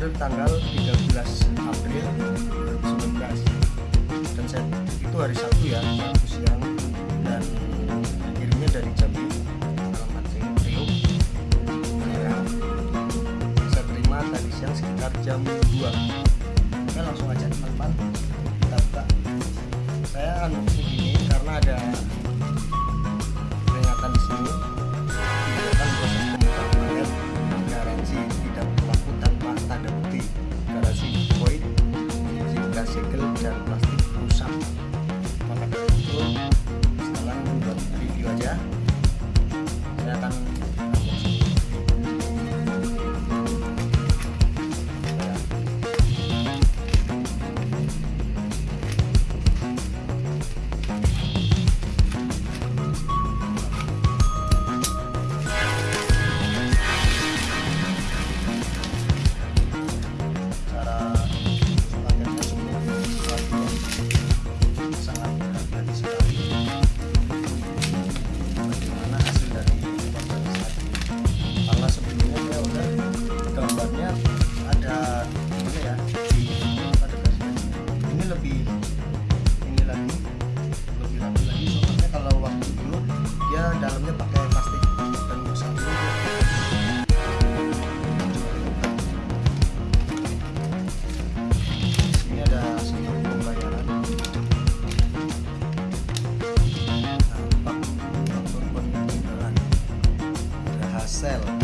mundur tanggal 13 April 2019 dan saya itu hari Sabtu ya Sabtu siang. dalamnya pakai plastik. Dan besar ini ada sinyal pembayaran nah, faktur pembayaran berhasil.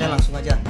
kita langsung aja.